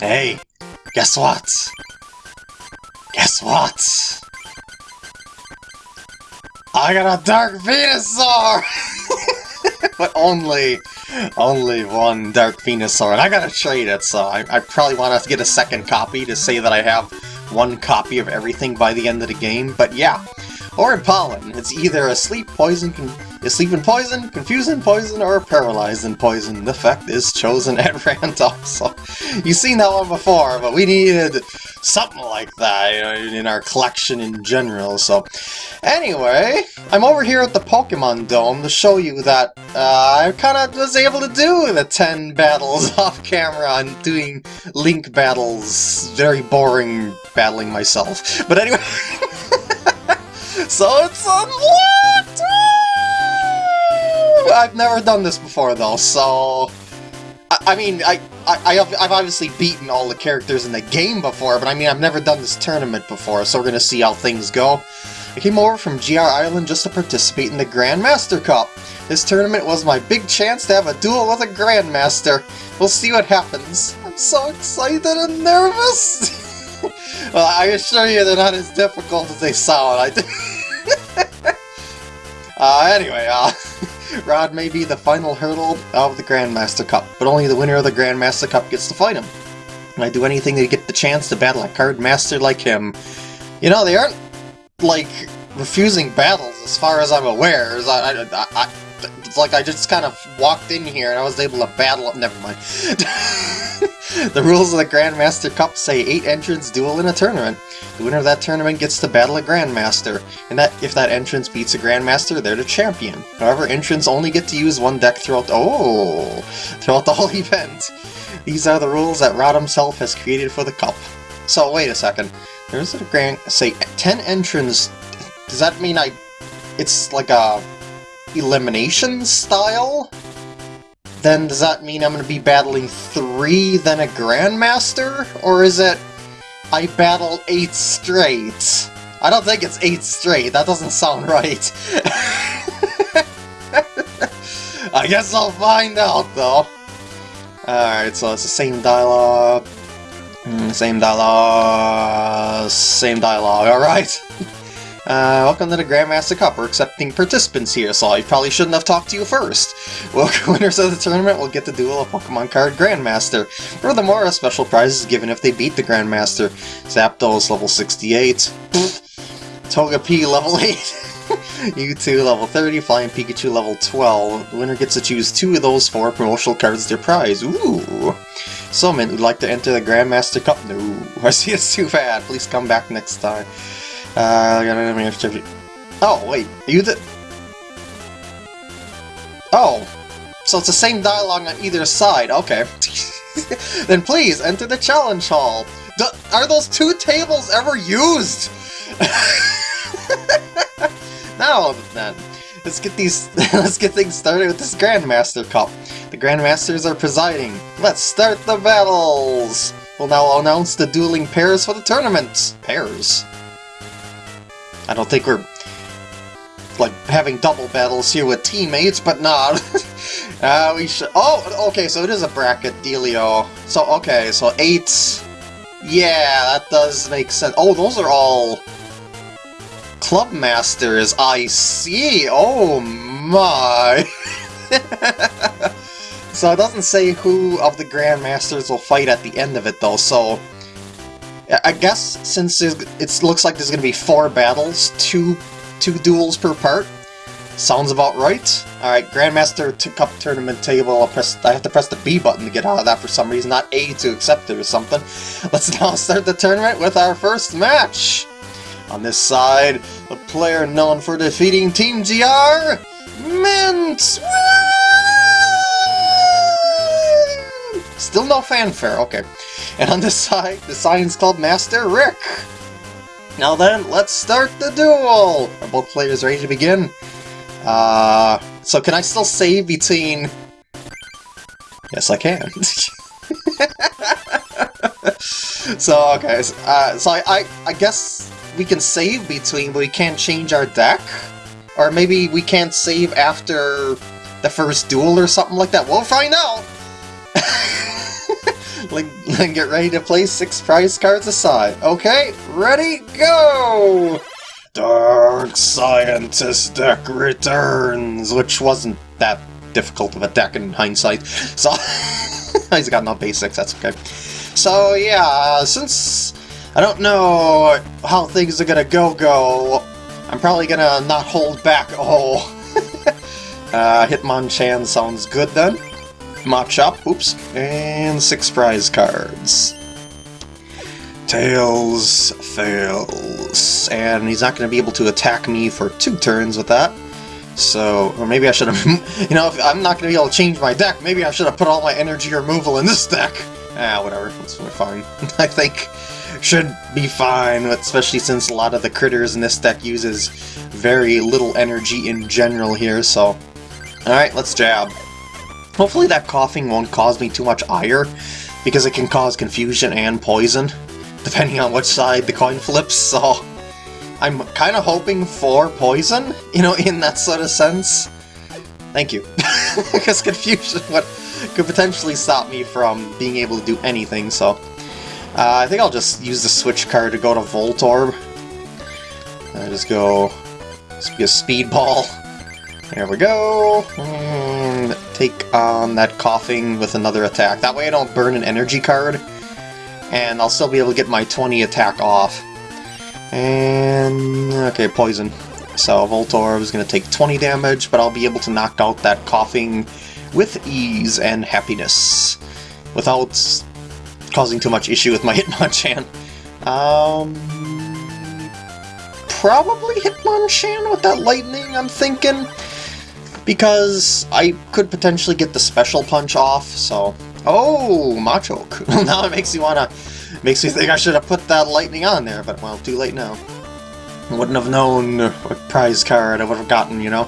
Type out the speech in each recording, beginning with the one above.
Hey, guess what? Guess what? I got a Dark Venusaur! but only, only one Dark Venusaur, and I gotta trade it, so I, I probably want to get a second copy to say that I have one copy of everything by the end of the game, but yeah. Or in Pollen, it's either a sleep poison, asleep in poison, confusing poison, or paralyzing poison. The effect is chosen at random, so you've seen that one before, but we needed something like that in our collection in general, so... Anyway, I'm over here at the Pokemon Dome to show you that uh, I kind of was able to do the 10 battles off camera and doing Link battles. Very boring battling myself. But anyway... so it's unlocked! I've never done this before though, so... I, mean, I, I, have, I've obviously beaten all the characters in the game before, but I mean, I've never done this tournament before, so we're gonna see how things go. I came over from GR Island just to participate in the Grandmaster Cup. This tournament was my big chance to have a duel with a Grandmaster. We'll see what happens. I'm so excited and nervous! well, I assure you they're not as difficult as they sound. I uh, anyway, uh, Rod may be the final hurdle of the Grandmaster Cup, but only the winner of the Grandmaster Cup gets to fight him. And I do anything to get the chance to battle a card master like him. You know, they aren't, like, refusing battles as far as I'm aware. I, I, I, it's like I just kind of walked in here and I was able to battle... Never mind. the rules of the Grandmaster Cup say 8 entrants duel in a tournament. The winner of that tournament gets to battle a Grandmaster, and that if that entrance beats a Grandmaster, they're the champion. However, entrants only get to use one deck throughout... Oh! Throughout the whole event. These are the rules that Rod himself has created for the Cup. So, wait a second. There's a Grand... Say, 10 entrants... Does that mean I... It's like a... Elimination style? then does that mean I'm going to be battling three, then a Grandmaster? Or is it I battle eight straight? I don't think it's eight straight, that doesn't sound right. I guess I'll find out, though. Alright, so it's the same dialogue. Hmm, same dialogue. Same dialogue, alright. Uh, welcome to the Grandmaster Cup. We're accepting participants here, so I probably shouldn't have talked to you first. Welcome winners of the tournament will get to duel a Pokemon card Grandmaster. Furthermore, a special prize is given if they beat the Grandmaster. Zapdos level 68. Togepi level 8. Mewtwo level 30, Flying Pikachu level 12. The winner gets to choose two of those four promotional cards their prize. Ooh! Someone would like to enter the Grandmaster Cup? No. I see it's too bad. Please come back next time. Uh, oh, wait, you the... Oh, so it's the same dialogue on either side, okay. then please, enter the challenge hall. D are those two tables ever used? now then, let's get these let's get things started with this Grandmaster Cup. The Grandmasters are presiding. Let's start the battles! We'll now announce the dueling pairs for the tournament. Pairs? I don't think we're like having double battles here with teammates, but not. uh, we should. Oh, okay. So it is a bracket dealio. So okay. So eight. Yeah, that does make sense. Oh, those are all club masters. I see. Oh my. so it doesn't say who of the grandmasters will fight at the end of it though. So I guess since it looks like there's going to be four battles, two two duels per part, sounds about right. Alright, Grandmaster Cup Tournament table, I'll press, I have to press the B button to get out of that for some reason, not A to accept it or something. Let's now start the tournament with our first match! On this side, the player known for defeating Team GR, Mint! Still no fanfare, okay. And on this side, the Science Club Master, Rick! Now then, let's start the duel! Are both players ready to begin? Uh, so can I still save between... Yes, I can. so, okay, so, uh, so I, I, I guess we can save between, but we can't change our deck? Or maybe we can't save after the first duel or something like that. We'll find out! Like, get ready to play six prize cards aside. Okay, ready, go! Dark Scientist deck returns, which wasn't that difficult of a deck in hindsight. So, he's got enough basics, that's okay. So yeah, since I don't know how things are gonna go go, I'm probably gonna not hold back. Oh, uh, Hitmonchan sounds good then. Machop, oops, and six prize cards. Tails fails, and he's not going to be able to attack me for two turns with that. So, or maybe I should have, you know, if I'm not going to be able to change my deck, maybe I should have put all my energy removal in this deck. Ah, whatever, it's fine. I think should be fine, especially since a lot of the critters in this deck uses very little energy in general here, so... Alright, let's jab. Hopefully that Koffing won't cause me too much ire, because it can cause confusion and poison, depending on which side the coin flips, so... I'm kind of hoping for poison, you know, in that sort of sense. Thank you. because confusion would, could potentially stop me from being able to do anything, so... Uh, I think I'll just use the switch card to go to Voltorb. I just go... Just be a speedball. There we go. And take on that Koffing with another attack. That way I don't burn an energy card. And I'll still be able to get my 20 attack off. And... okay, poison. So Voltorb is going to take 20 damage, but I'll be able to knock out that Koffing with ease and happiness. Without causing too much issue with my Hitmonchan. Um, probably Hitmonchan with that lightning, I'm thinking. Because I could potentially get the special punch off, so... Oh, Machoke. now it makes me wanna... Makes me think I should have put that lightning on there, but well, too late now. Wouldn't have known what prize card I would have gotten, you know?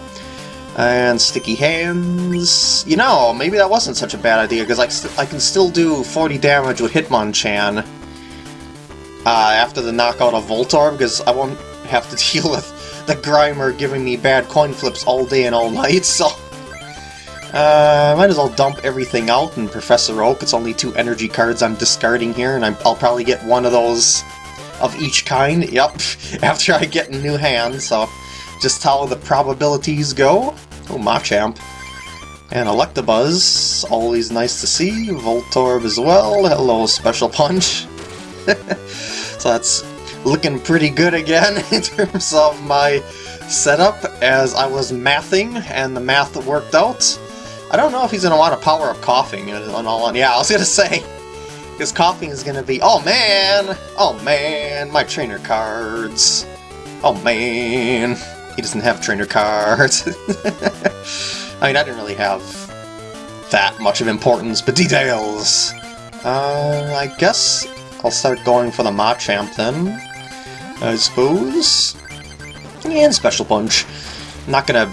And Sticky Hands... You know, maybe that wasn't such a bad idea, because I, I can still do 40 damage with Hitmonchan uh, after the knockout of Voltorb, because I won't have to deal with the Grimer giving me bad coin flips all day and all night, so... Uh, might as well dump everything out in Professor Oak. It's only two energy cards I'm discarding here, and i will probably get one of those of each kind. Yep, after I get a new hand, so just how the probabilities go. Oh, Machamp. And Electabuzz, always nice to see. Voltorb as well. Hello, Special Punch. so that's looking pretty good again in terms of my setup as I was mathing and the math worked out. I don't know if he's going to want to power up Koffing and all on. Yeah, I was going to say, because Koffing is going to be... Oh, man! Oh, man! My trainer cards! Oh, man! He doesn't have trainer cards. I mean, I didn't really have that much of importance, but details! Uh, I guess I'll start going for the Machamp then, I suppose. And Special Punch. Not gonna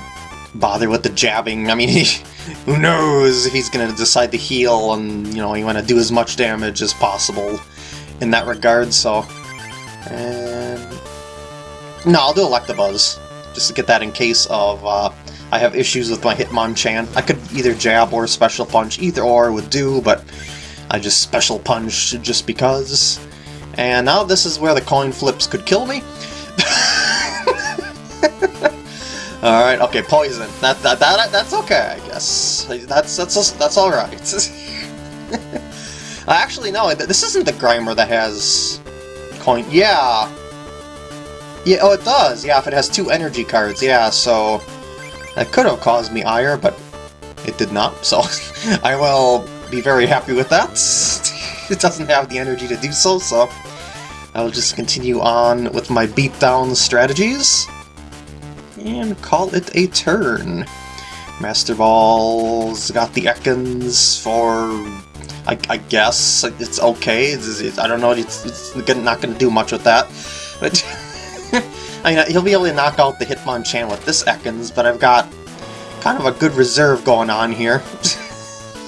bother with the jabbing, I mean, he, who knows if he's gonna decide to heal and, you know, you want to do as much damage as possible in that regard, so... And... No, I'll do Electabuzz just to get that in case of uh, I have issues with my Hitmonchan. I could either jab or special punch, either or would do, but I just special punch just because. And now this is where the coin flips could kill me. Alright, okay, poison. That, that, that, that's okay, I guess. That's, that's, that's alright. Actually, no, this isn't the Grimer that has coin... Yeah, yeah, oh, it does. Yeah, if it has two energy cards. Yeah, so that could have caused me ire, but it did not. So I will be very happy with that. it doesn't have the energy to do so, so I'll just continue on with my beatdown strategies and call it a turn. Master Ball's got the Ekans for I, I, guess it's okay. It's, it's, I don't know. It's, it's not going to do much with that, but I mean, he'll be able to knock out the Hitmonchan with this Ekans, but I've got kind of a good reserve going on here.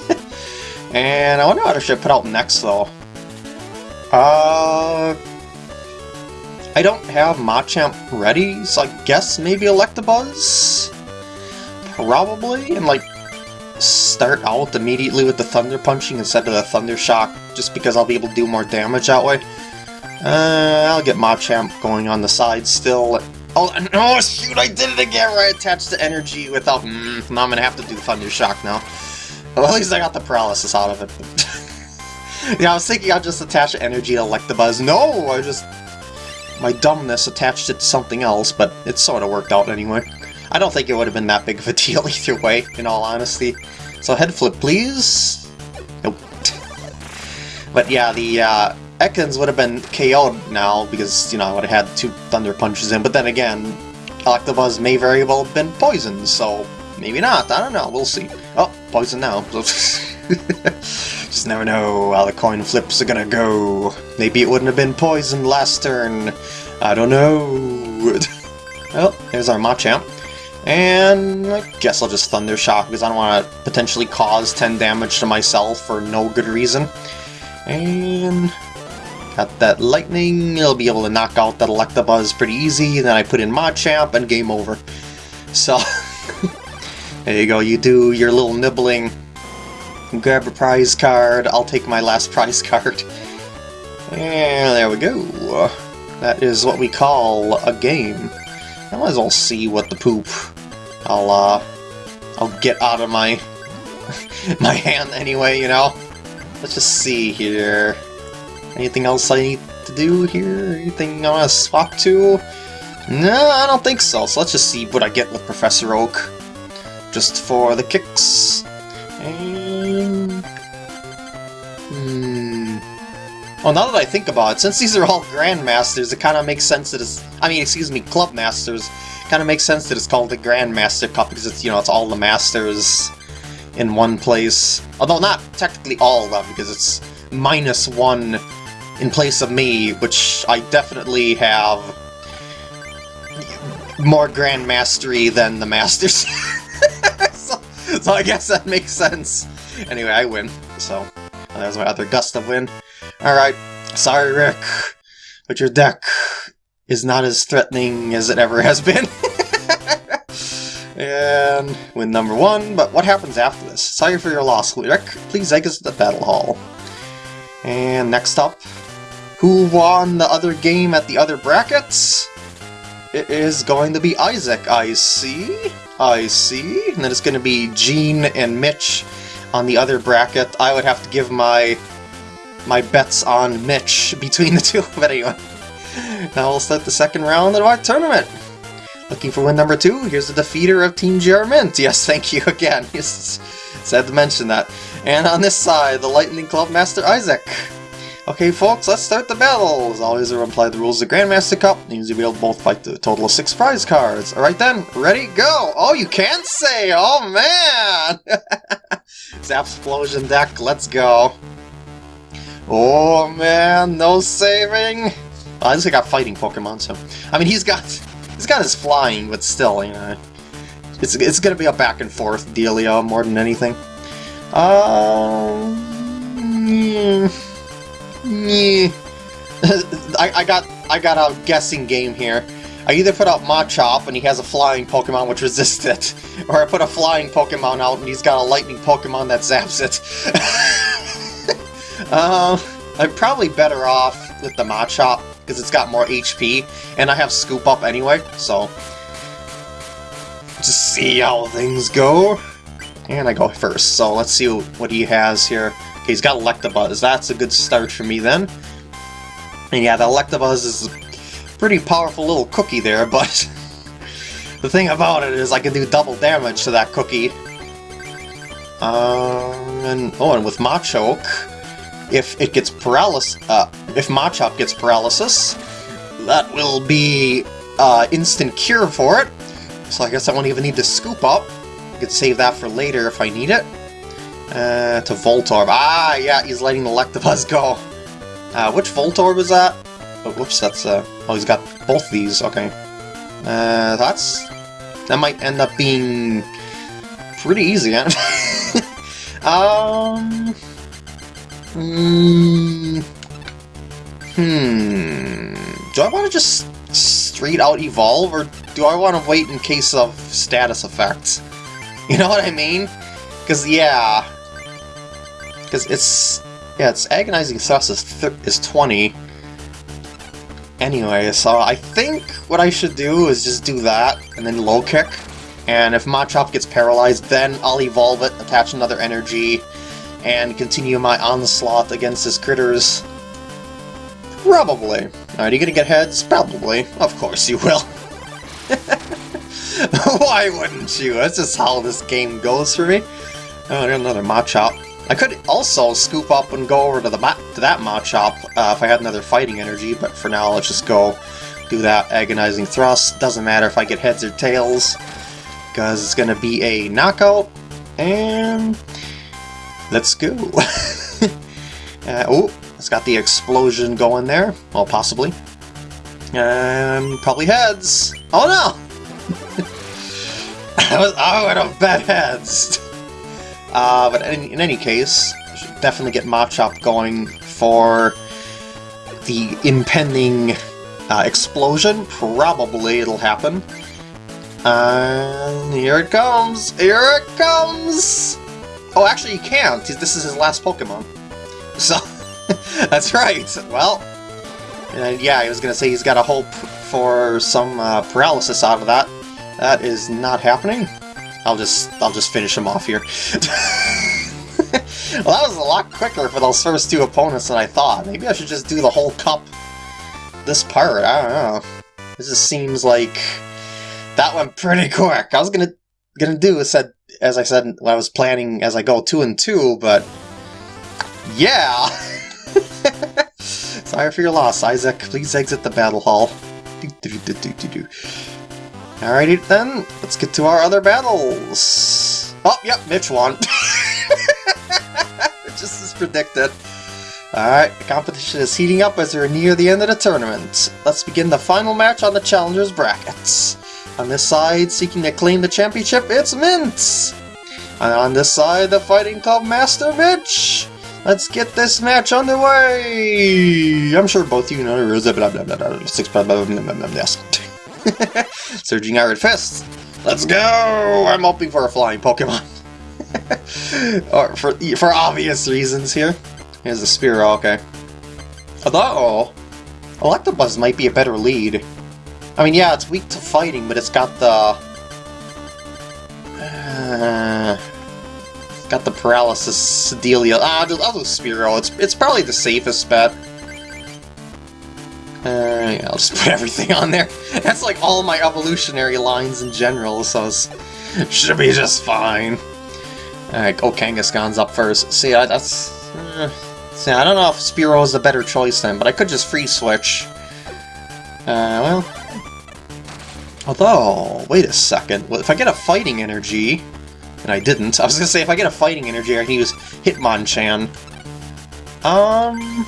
and I wonder what I should put out next, though. Uh... I don't have Machamp ready, so I guess maybe Electabuzz? Probably, and like start out immediately with the Thunder Punching instead of the Thunder Shock, just because I'll be able to do more damage that way. Uh, I'll get Machamp going on the side still. Oh, no, shoot, I did it again where I attached the energy without... Mm, now I'm gonna have to do Thunder Shock now. Well, at least I got the paralysis out of it. yeah, I was thinking I'd just attach the energy to Electabuzz. No, I just... My dumbness attached it to something else, but it sort of worked out anyway. I don't think it would have been that big of a deal either way, in all honesty. So head flip, please. Nope. but yeah, the uh, Ekans would have been KO'd now because, you know, I would have had two Thunder Punches in, but then again, Electabuzz may very well have been poisoned, so maybe not, I don't know, we'll see. Oh, poison now. Just never know how the coin flips are gonna go. Maybe it wouldn't have been poisoned last turn. I don't know. well, there's our Machamp. And I guess I'll just Thunder Shock because I don't want to potentially cause 10 damage to myself for no good reason. And Got that lightning, it'll be able to knock out that Electabuzz pretty easy, then I put in Machamp and game over. So, there you go, you do your little nibbling, grab a prize card, I'll take my last prize card. And there we go. That is what we call a game. I might as well see what the poop I'll, uh, I'll get out of my, my hand anyway, you know? Let's just see here. Anything else I need to do here? Anything I want to swap to? No, I don't think so. So let's just see what I get with Professor Oak. Just for the kicks. Hmm... Well, now that I think about it, since these are all Grandmasters, it kind of makes sense that it's... I mean, excuse me, Club Masters. kind of makes sense that it's called the Grandmaster Cup because it's, you know, it's all the Masters in one place. Although not technically all of them, because it's minus one in place of me, which I definitely have more Grand Mastery than the Masters. so, I guess that makes sense. Anyway, I win, so there's my other gust of win. Alright, sorry Rick, but your deck is not as threatening as it ever has been. and win number one, but what happens after this? Sorry for your loss, Rick. Please exit the battle hall. And next up, who won the other game at the other brackets? It is going to be Isaac, I see. I see. And then it's going to be Gene and Mitch on the other bracket. I would have to give my my bets on Mitch between the two, but anyway. Now we'll start the second round of our tournament. Looking for win number two, here's the defeater of Team GR Mint. Yes, thank you again. Yes, sad to mention that. And on this side, the Lightning Club Master Isaac. Okay folks, let's start the battle! As always, I apply the rules of the Grandmaster Cup, means you'll be able to both fight the total of six prize cards. Alright then, ready, go! Oh, you can't say! Oh man! Zapsplosion deck, let's go! Oh man, no saving! Well, at least I got fighting Pokemon, so... I mean, he's got... He's got his flying, but still, you know... It's, it's gonna be a back and forth dealio more than anything. Um... Hmm. I, I got I got a guessing game here. I either put out Machop and he has a flying Pokemon which resists it, or I put a flying Pokemon out and he's got a lightning Pokemon that zaps it. uh, I'm probably better off with the Machop because it's got more HP, and I have Scoop Up anyway, so... Just see how things go. And I go first, so let's see what he has here. Okay, he's got Electabuzz. That's a good start for me then. And yeah, the Electabuzz is a pretty powerful little cookie there, but the thing about it is I can do double damage to that cookie. Um, and, oh, and with Machoke, if it gets paralysis, uh, if Machop gets paralysis, that will be uh, instant cure for it. So I guess I won't even need to scoop up. I could save that for later if I need it. Uh, to Voltorb. Ah, yeah, he's letting the Electabuzz go. Uh, which Voltorb is that? Oh, whoops, that's, uh... Oh, he's got both these, okay. Uh, that's... That might end up being... pretty easy, huh? um... Hmm... Hmm... Do I want to just straight out evolve, or do I want to wait in case of status effects? You know what I mean? Because, yeah, because it's... Yeah, it's Agonizing Thrust is, is 20. Anyway, so I think what I should do is just do that, and then low kick. And if Machop gets paralyzed, then I'll evolve it, attach another energy, and continue my onslaught against his critters. Probably. Are you gonna get heads? Probably. Of course you will. Why wouldn't you? That's just how this game goes for me. Oh, another Machop. I could also scoop up and go over to the to that Machop uh, if I had another fighting energy, but for now let's just go do that agonizing thrust. Doesn't matter if I get heads or tails, because it's going to be a knockout, and let's go. uh, oh, it's got the explosion going there. Well, possibly. And probably heads. Oh no! I would have bet heads. Uh, but in, in, any case, definitely get Machop going for the impending uh, explosion. Probably it'll happen. And here it comes! Here it comes! Oh, actually you can't. This is his last Pokemon. So, that's right. Well, uh, yeah, I was going to say he's got a hope for some uh, paralysis out of that. That is not happening. I'll just I'll just finish him off here. well, that was a lot quicker for those first two opponents than I thought. Maybe I should just do the whole cup this part. I don't know. This just seems like that went pretty quick. I was gonna gonna do as said as I said I was planning as I go two and two, but yeah. Sorry for your loss, Isaac. Please exit the battle hall. Alrighty then, let's get to our other battles. Oh, yep, Mitch won. Just as predicted. Alright, the competition is heating up as we're near the end of the tournament. Let's begin the final match on the Challengers brackets. On this side, seeking to claim the championship, it's Mint! And on this side, the Fighting Club Master Mitch! Let's get this match underway! I'm sure both of you know the rules, blah blah blah blah blah, blah blah blah blah. Surging Iron Fist! Let's go! I'm hoping for a flying Pokemon. or for, for obvious reasons here. Here's a Spearow, okay. Although, Electabuzz might be a better lead. I mean, yeah, it's weak to fighting, but it's got the... Uh, got the paralysis dealio. Ah, I'll I'll do Spearow. It's, it's probably the safest bet. Uh, yeah, I'll just put everything on there. That's like all my evolutionary lines in general, so it should be just fine. Alright, oh, Kangaskhan's up first. See, I, that's... Uh, see, I don't know if Spearow is the better choice then, but I could just free switch. Uh, well... Although, wait a second. Well, if I get a fighting energy... And I didn't. I was gonna say, if I get a fighting energy, I can use Hitmonchan. Um...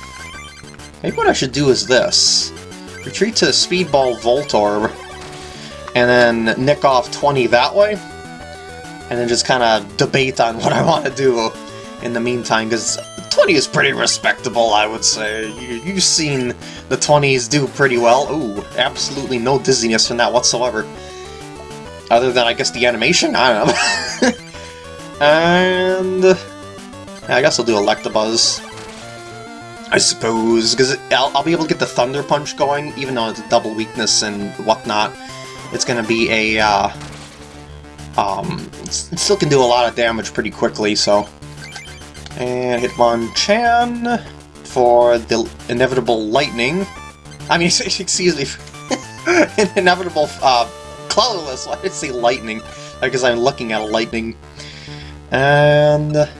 Maybe what I should do is this. Retreat to Speedball Voltorb, and then nick off 20 that way, and then just kind of debate on what I want to do in the meantime, because 20 is pretty respectable, I would say. You, have seen the 20s do pretty well. Ooh, absolutely no dizziness from that whatsoever. Other than, I guess, the animation? I don't know. and... I guess I'll do Electabuzz. I suppose, because I'll, I'll, be able to get the Thunder Punch going, even though it's a double weakness and whatnot. It's going to be a, uh, um, it still can do a lot of damage pretty quickly, so. And hit Hitmonchan for the inevitable lightning. I mean, excuse me, inevitable, uh, colorless, why did I say lightning? Because I'm looking at a lightning. And...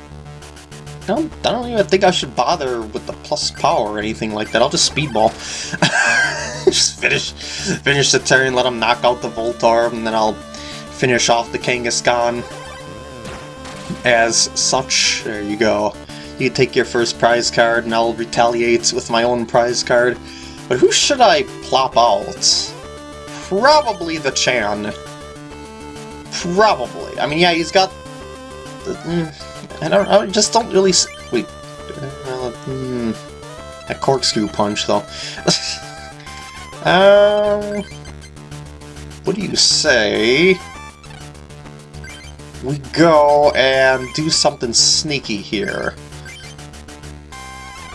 I don't, I don't even think I should bother with the plus power or anything like that. I'll just speedball. just finish finish the turn, let him knock out the Voltorb, and then I'll finish off the Kangaskhan as such. There you go. You take your first prize card, and I'll retaliate with my own prize card. But who should I plop out? Probably the Chan. Probably. I mean, yeah, he's got... The, mm, mm, I. I just don't really. Wait. Uh, hmm. That corkscrew punch, though. um. What do you say? We go and do something sneaky here.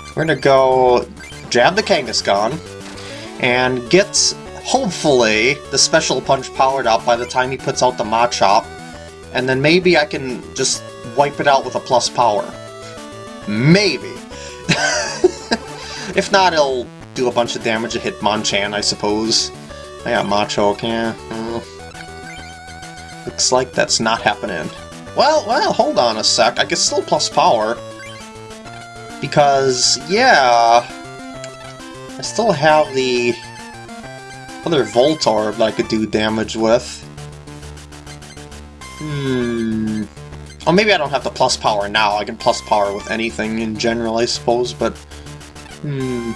we're gonna go jab the Kangaskhan and get, hopefully, the special punch powered up by the time he puts out the Machop, and then maybe I can just wipe it out with a plus power. Maybe. if not, it'll do a bunch of damage to Hitmonchan, I suppose. I got Machoke, yeah. Looks like that's not happening. Well, well, hold on a sec. I can still plus power. Because, yeah... I still have the other Voltorb that I could do damage with. Hmm... Oh, maybe I don't have to plus power now. I can plus power with anything in general, I suppose, but... Hmm...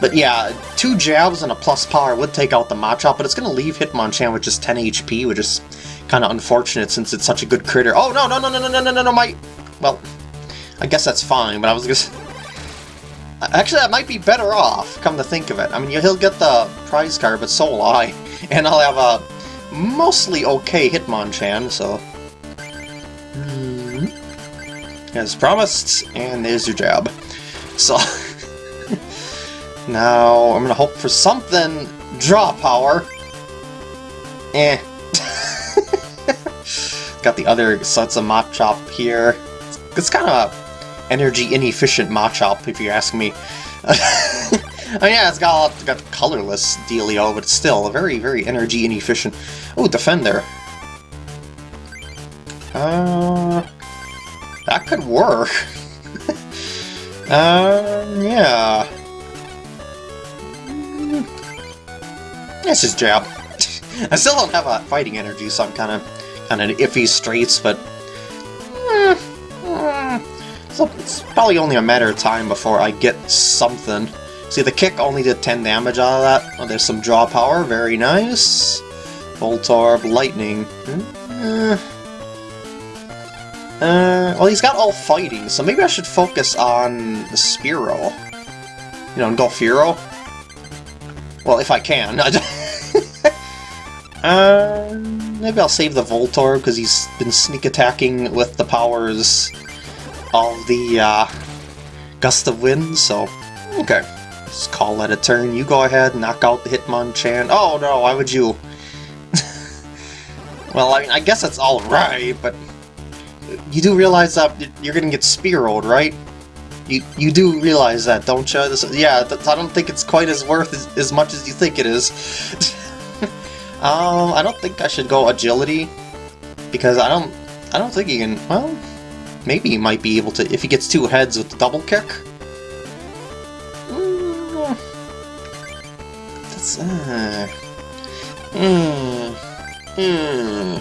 But yeah, two jabs and a plus power would take out the Machop, but it's going to leave Hitmonchan with just 10 HP, which is kind of unfortunate since it's such a good critter. Oh, no, no, no, no, no, no, no, no, no, my... Well, I guess that's fine, but I was just... Actually, that might be better off, come to think of it. I mean, he'll get the prize card, but so will I. And I'll have a mostly okay Hitmonchan, so... Mm -hmm. As promised, and there's your jab. So... Now, I'm gonna hope for something draw power. Eh. Got the other sets of Machop here. It's kind of energy inefficient Machop, if you ask me. I mean, yeah, it's got got colorless dealio, but still a very, very energy inefficient. Oh, Defender. Uh, that could work. uh, yeah. This is jab. I still don't have a fighting energy, so I'm kind of kind of iffy straights, but eh, eh, so it's probably only a matter of time before I get something. See, the kick only did 10 damage out of that. Oh, there's some draw power, very nice. Voltorb, Lightning. Uh, uh, well, he's got all fighting, so maybe I should focus on the Spearow. You know, and. Well, if I can. uh, maybe I'll save the Voltorb, because he's been sneak attacking with the powers of the uh, Gust of Wind, so... Okay. Let's call that a turn. You go ahead, knock out the Hitmonchan. Oh no, why would you? well, I mean, I guess that's alright, but... You do realize that you're gonna get Spearowed, right? You you do realize that, don't you? This, yeah, I don't think it's quite as worth as, as much as you think it is. um, I don't think I should go agility because I don't I don't think he can. Well, maybe he might be able to if he gets two heads with the double kick. That's uh. Hmm. Hmm.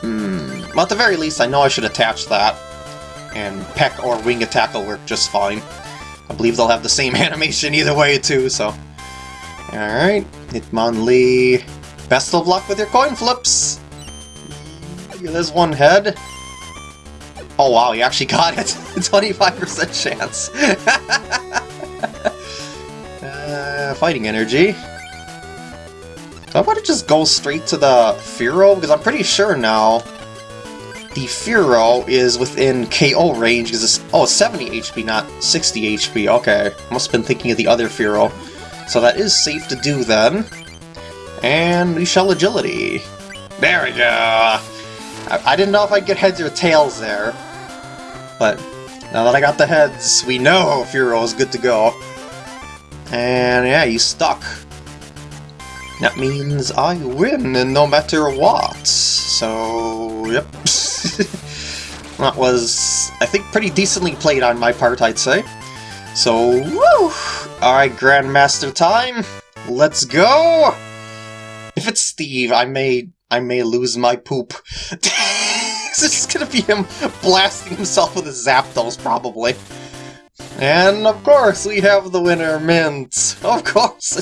Hmm. Well, at the very least, I know I should attach that and Peck or Wing Attack will work just fine. I believe they'll have the same animation either way too, so... Alright, Hitmonlee, best of luck with your coin flips! There's one head. Oh wow, you actually got it! 25% chance! Uh, fighting energy. I want to just go straight to the Fearow, because I'm pretty sure now the Fearow is within KO range because it's oh 70 HP, not 60 HP. Okay, must have been thinking of the other Fearow. So that is safe to do then. And we shall agility. There we go! I, I didn't know if I'd get heads or tails there. But now that I got the heads, we know Fearow is good to go. And yeah, he's stuck. That means I win, and no matter what. So, yep. that was, I think, pretty decently played on my part, I'd say. So, woo! Alright, Grandmaster time! Let's go! If it's Steve, I may I may lose my poop. this is gonna be him blasting himself with his Zapdos, probably. And of course, we have the winner, Mint. Of course,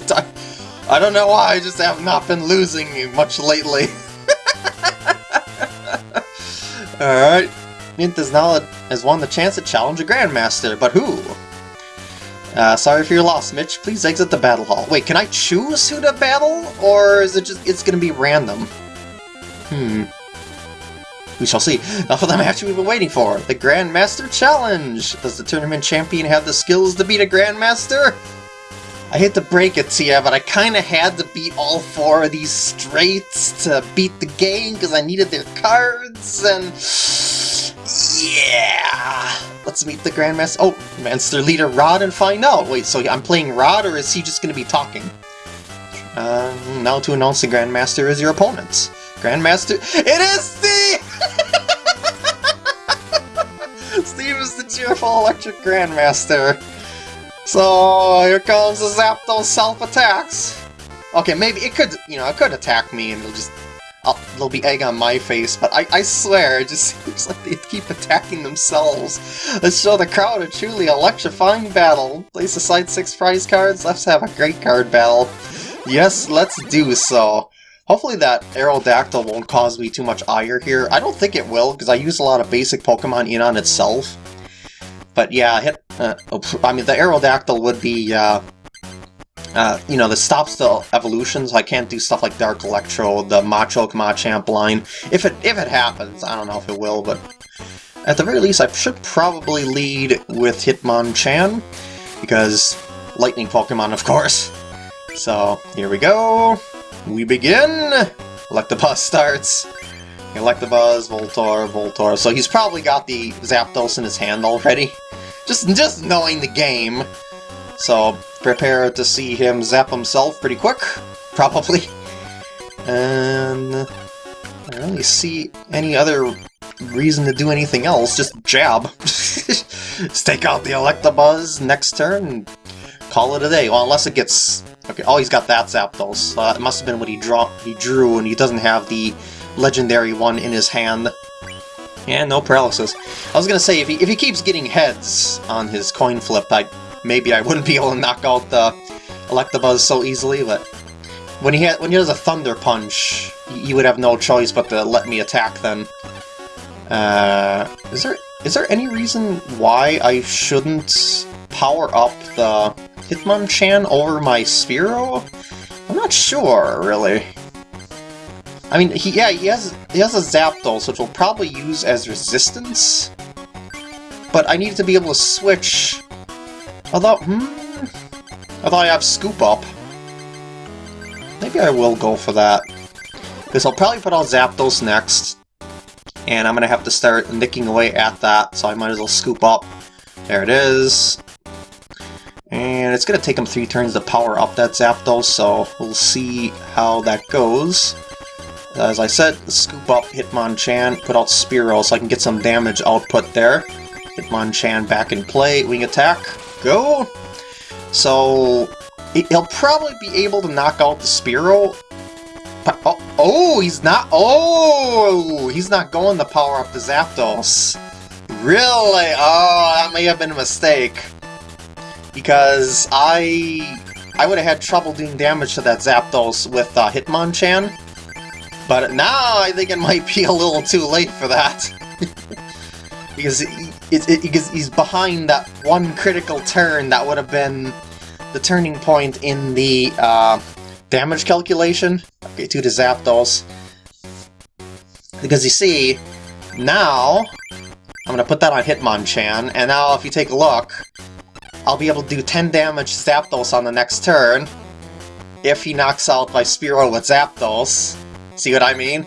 I don't know why, I just have not been losing much lately. Alright. Mint has now has won the chance to challenge a Grandmaster, but who? Uh, sorry for your loss, Mitch. Please exit the battle hall. Wait, can I choose who to battle? Or is it just, it's gonna be random? Hmm. We shall see. Now for the match we've been waiting for, the Grandmaster Challenge! Does the tournament champion have the skills to beat a Grandmaster? I hate to break it to you, but I kinda had to beat all four of these straights to beat the game because I needed their cards, and... Yeah! Let's meet the Grandmaster- oh, Master Leader Rod and find out! Wait, so I'm playing Rod, or is he just gonna be talking? Uh, now to announce the Grandmaster is your opponent. Grandmaster- It is Steve! Steve is the cheerful electric Grandmaster. So here comes the Zapdos self-attacks. Okay, maybe it could, you know, it could attack me and it'll just, I'll, there'll be egg on my face, but I, I swear, it just seems like they keep attacking themselves. Let's show the crowd a truly electrifying battle. Place aside six prize cards, let's have a great card battle. Yes, let's do so. Hopefully that Aerodactyl won't cause me too much ire here. I don't think it will, because I use a lot of basic Pokemon in on itself. But yeah, hit. Uh, I mean, the Aerodactyl would be, uh, uh, you know, the stops the evolutions. I can't do stuff like Dark Electrode, the Machoke Machamp line. If it if it happens, I don't know if it will, but at the very least, I should probably lead with Hitmonchan because Lightning Pokemon, of course. So here we go. We begin. Electabuzz starts. Electabuzz, Voltorb, Voltorb. So he's probably got the Zapdos in his hand already. Just, just knowing the game. So prepare to see him zap himself pretty quick, probably. And I don't really see any other reason to do anything else, just jab. just take out the Electabuzz next turn call it a day. Well, unless it gets... Okay, oh, he's got that Zapdos. Uh, it must have been what he, draw he drew, and he doesn't have the legendary one in his hand. Yeah, no paralysis. I was gonna say, if he, if he keeps getting heads on his coin flip, I maybe I wouldn't be able to knock out the Electabuzz so easily, but when he had, when he does a Thunder Punch, you would have no choice but to let me attack then. Uh, is there is there any reason why I shouldn't power up the Hitmonchan over my Spearow? I'm not sure, really. I mean, he yeah, he has he has a Zapdos, which we'll probably use as resistance. But I need to be able to switch. Although, hmm, I thought I have Scoop Up. Maybe I will go for that. Because I'll probably put out Zapdos next. And I'm going to have to start nicking away at that, so I might as well scoop up. There it is. And it's going to take him three turns to power up that Zapdos, so we'll see how that goes. As I said, scoop up Hitmonchan, put out Spearow so I can get some damage output there. Hitmonchan back in play, wing attack, go! So, he'll probably be able to knock out the Spearow. Oh, oh, he's not, oh, he's not going to power up the Zapdos. Really? Oh, that may have been a mistake. Because I I would have had trouble doing damage to that Zapdos with uh, Hitmonchan. But now I think it might be a little too late for that. because it, it, it, because he's behind that one critical turn that would have been the turning point in the uh, damage calculation. Okay, to the Zapdos. Because you see, now I'm going to put that on Hitmonchan, and now if you take a look, I'll be able to do 10 damage Zapdos on the next turn if he knocks out my Spearow with Zapdos. See what I mean?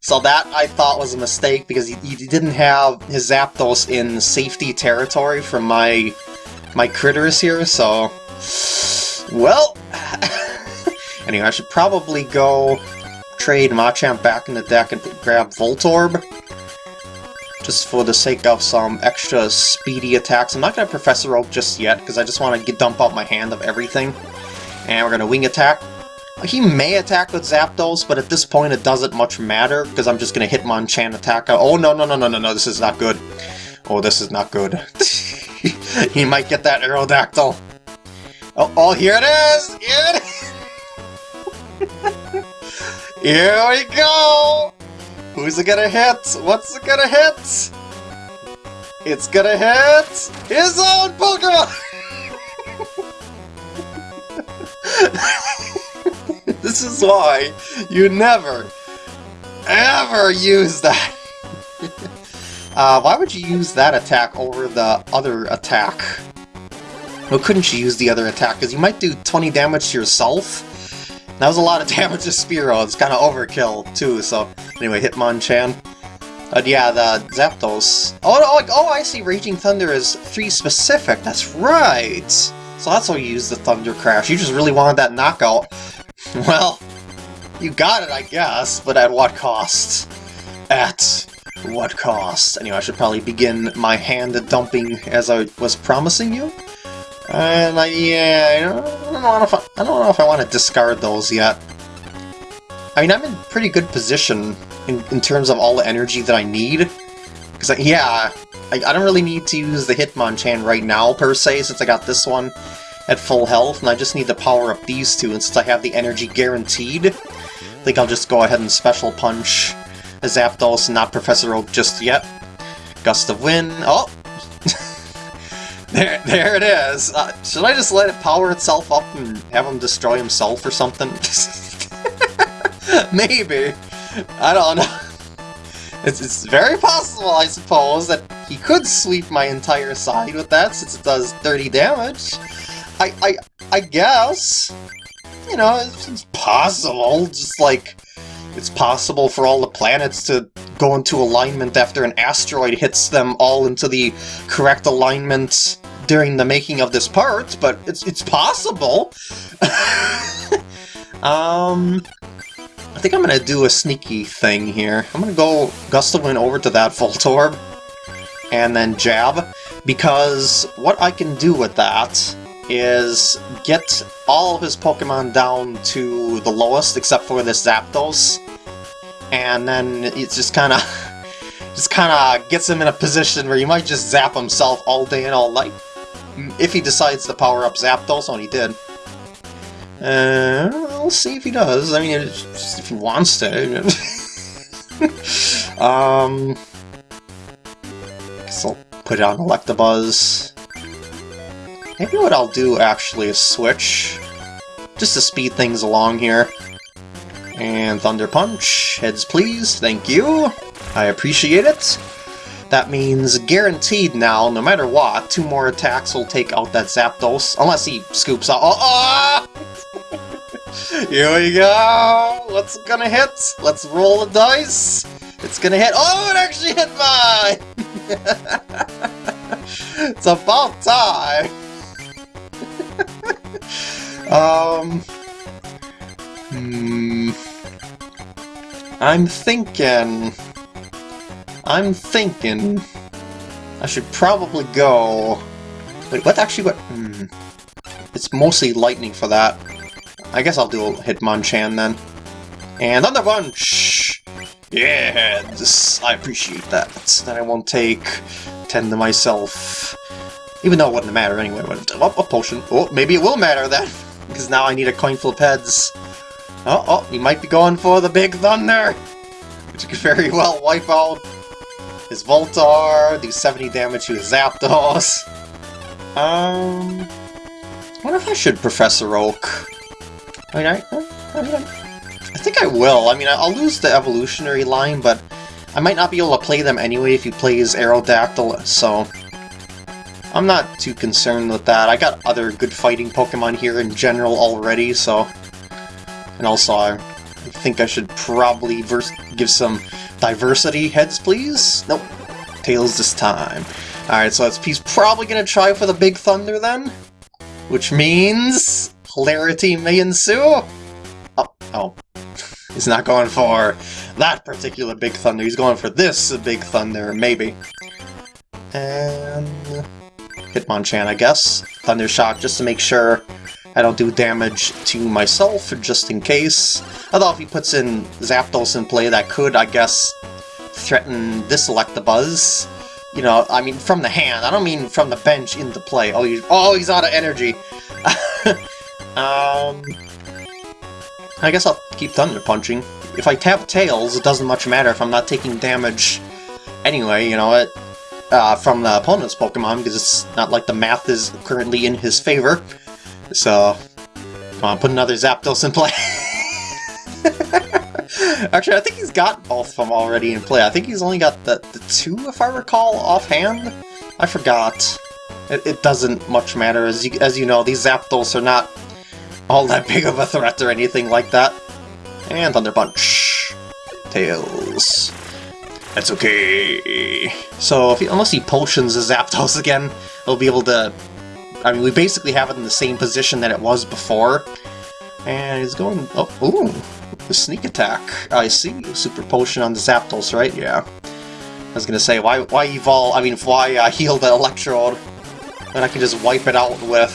So that I thought was a mistake because he, he didn't have his Zapdos in safety territory from my my critters here, so... Well... anyway, I should probably go trade Machamp back in the deck and grab Voltorb. Just for the sake of some extra speedy attacks. I'm not going to Professor Oak just yet, because I just want to dump out my hand of everything. And we're going to Wing Attack. He may attack with Zapdos, but at this point it doesn't much matter, because I'm just going to hit Hitmonchan attack. Oh, no, no, no, no, no, no, this is not good. Oh, this is not good. he might get that Aerodactyl. Oh, oh, here it is! Here it is! here we go! Who's it gonna hit? What's it gonna hit? It's gonna hit his own Pokemon! this is why you never, ever use that. Uh, why would you use that attack over the other attack? Well, couldn't you use the other attack? Because you might do 20 damage to yourself. That was a lot of damage to Spearow. It's kind of overkill, too, so... Anyway, Hitmonchan. But yeah, the Zapdos. Oh, oh, oh, I see. Raging Thunder is 3 specific. That's right. So that's why you use the Thunder Crash. You just really wanted that knockout. Well, you got it, I guess, but at what cost? At what cost? Anyway, I should probably begin my hand dumping as I was promising you. And I, yeah, I don't, know if I, I don't know if I want to discard those yet. I mean, I'm in pretty good position in, in terms of all the energy that I need. Because, yeah, I, I don't really need to use the Hitmonchan right now, per se, since I got this one at full health, and I just need to power up these two, and since I have the energy guaranteed, I think I'll just go ahead and Special Punch Zapdos, not Professor Oak just yet. Gust of Wind, oh! There, there it is! Uh, should I just let it power itself up and have him destroy himself or something? Maybe. I don't know. It's, it's very possible, I suppose, that he could sweep my entire side with that, since it does 30 damage. I, I, I guess. You know, it's, it's possible, just like it's possible for all the planets to go into alignment after an asteroid hits them all into the correct alignment during the making of this part, but it's it's possible. um, I think I'm gonna do a sneaky thing here. I'm gonna go Gust of Wind over to that Voltorb, and then Jab, because what I can do with that is get all of his Pokemon down to the lowest, except for this Zapdos, and then it just kind of just kind of gets him in a position where he might just zap himself all day and all night. If he decides to power up Zapdos, and he did. Uh, we'll see if he does. I mean, if he wants to. um, I guess I'll put it on Electabuzz. Maybe what I'll do, actually, is switch. Just to speed things along here. And Thunder Punch. Heads, please. Thank you. I appreciate it. That means guaranteed now, no matter what, two more attacks will take out that Zapdos. Unless he scoops out. Oh, oh! Here we go! What's gonna hit? Let's roll the dice. It's gonna hit. Oh, it actually hit mine! it's about time! um. Hmm. I'm thinking. I'm thinking. I should probably go. Wait, what actually? What? Hmm. It's mostly lightning for that. I guess I'll do a Hitmonchan then. And Thunder Punch! Yes! I appreciate that. Then I won't take 10 to myself. Even though it wouldn't matter anyway. Oh, a potion. Oh, maybe it will matter then. Because now I need a coin full of heads. Oh, oh, he might be going for the Big Thunder! Which could very well wipe out his Voltorb, do 70 damage to his Zapdos. Um... I wonder if I should Professor Oak. I mean, I, I, mean, I think I will. I mean, I'll lose the evolutionary line, but I might not be able to play them anyway if he plays Aerodactyl, so... I'm not too concerned with that. I got other good fighting Pokemon here in general already, so... And also, I think I should probably give some diversity. Heads, please? Nope. Tails this time. Alright, so that's, probably going to try for the Big Thunder then? Which means... Hilarity may ensue? Oh, oh. He's not going for that particular Big Thunder. He's going for this Big Thunder, maybe. And... Hitmonchan, I guess. Thunder Shock, just to make sure I don't do damage to myself, just in case. Although if he puts in Zapdos in play, that could, I guess, threaten this Electabuzz. You know, I mean, from the hand. I don't mean from the bench into play. Oh, he's, oh, he's out of energy. um, I guess I'll keep Thunder Punching. If I tap Tails, it doesn't much matter if I'm not taking damage anyway, you know, it, uh, from the opponent's Pokemon, because it's not like the math is currently in his favor. So, come on, put another Zapdos in play. Actually, I think he's got both of them already in play. I think he's only got the, the two, if I recall, offhand. I forgot. It, it doesn't much matter. As you, as you know, these Zapdos are not all that big of a threat or anything like that. And Thunder Punch. Tails. That's okay. So, if he, unless he potions the Zapdos again, he'll be able to... I mean, we basically have it in the same position that it was before. And it's going... Oh, ooh! The sneak attack. I see. Super potion on the Zapdos, right? Yeah. I was gonna say, why why evolve... I mean, why uh, heal the Electrode when I can just wipe it out with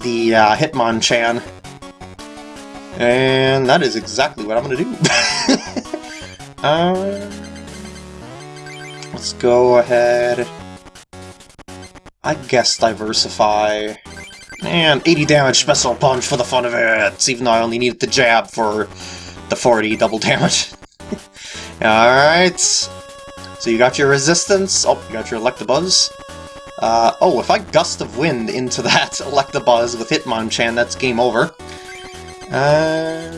the uh, Hitmonchan. And that is exactly what I'm gonna do. uh, let's go ahead. I guess diversify. And 80 damage special punch for the fun of it, even though I only needed the jab for the 40 double damage. Alright. So you got your resistance. Oh, you got your Electabuzz. Uh, oh, if I Gust of Wind into that Electabuzz with Hitmonchan, that's game over. Uh,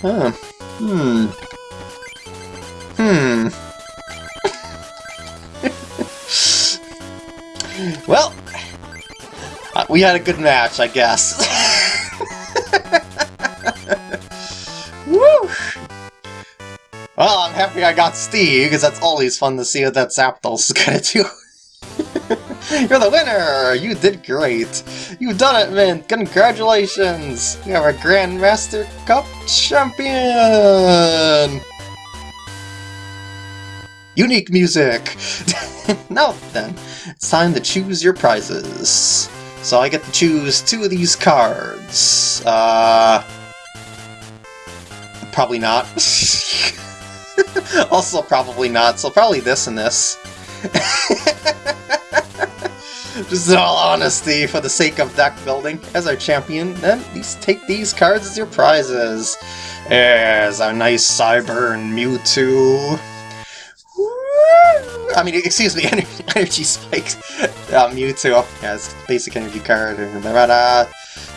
huh. Hmm. Hmm. Well, uh, we had a good match, I guess. Woo! Well, I'm happy I got Steve, because that's always fun to see what that Zapdos is gonna do. You're the winner! You did great! You've done it, Mint! Congratulations! You are a Grandmaster Cup champion! Unique music! now then, it's time to choose your prizes. So I get to choose two of these cards. Uh... Probably not. also probably not, so probably this and this. Just in all honesty, for the sake of deck building, as our champion, then please take these cards as your prizes. There's our nice Psyburn Mewtwo. I mean, excuse me, Energy Spike uh, Mewtwo. Yes, basic energy card,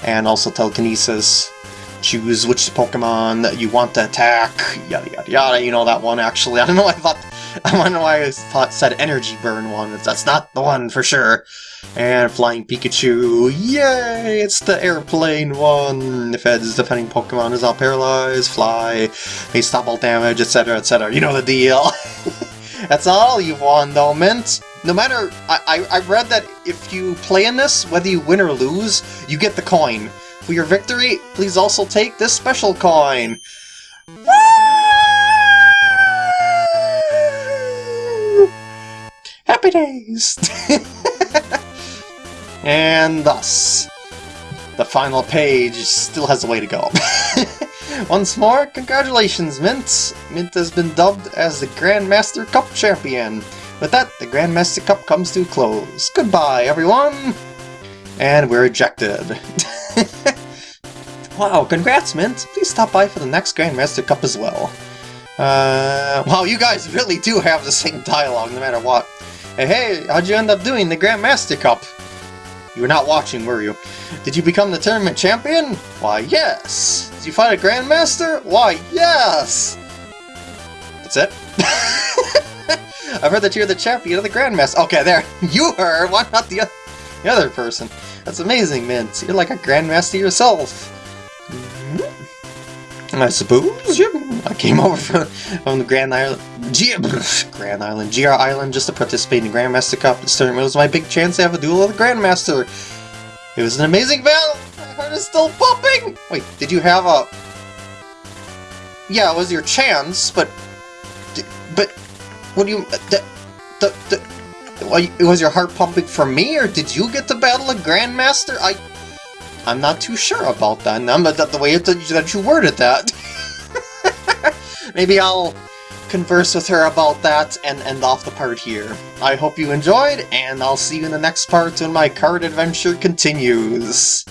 and also Telekinesis. Choose which Pokemon you want to attack, yada yada yada, you know that one actually. I don't know, why I thought I wonder why I thought said Energy Burn one. That's not the one for sure. And Flying Pikachu, yay! It's the airplane one! If its defending Pokemon is all paralyzed, fly, may stop all damage, etc, etc. You know the deal! That's all you've won though, Mint! No matter, I, I, I read that if you play in this, whether you win or lose, you get the coin. For your victory, please also take this special coin! Happy days! and thus, the final page still has a way to go. Once more, congratulations, Mint! Mint has been dubbed as the Grandmaster Cup Champion. With that, the Grandmaster Cup comes to a close. Goodbye, everyone! And we're ejected. wow, congrats, Mint! Please stop by for the next Grandmaster Cup as well. Uh, wow, you guys really do have the same dialogue no matter what. Hey, hey, how'd you end up doing the Grandmaster Cup? You were not watching, were you? Did you become the tournament champion? Why, yes! Did you fight a Grandmaster? Why, yes! That's it? I've heard that you're the champion of the Grandmaster. Okay, there. You heard! Why not the, the other person? That's amazing, Mint. You're like a Grandmaster yourself. I suppose. I came over from, from the Grand Island, G Grand Island, GR Island, just to participate in the Grandmaster Cup. This tournament was my big chance to have a duel with the Grandmaster. It was an amazing battle! My heart is still pumping! Wait, did you have a... Yeah, it was your chance, but... But... What do you... Uh, the, the, the, was your heart pumping for me, or did you get to battle a Grandmaster? I... I'm not too sure about that, I'm, the, the way that you worded that. Maybe I'll converse with her about that and end off the part here. I hope you enjoyed, and I'll see you in the next part when my card adventure continues.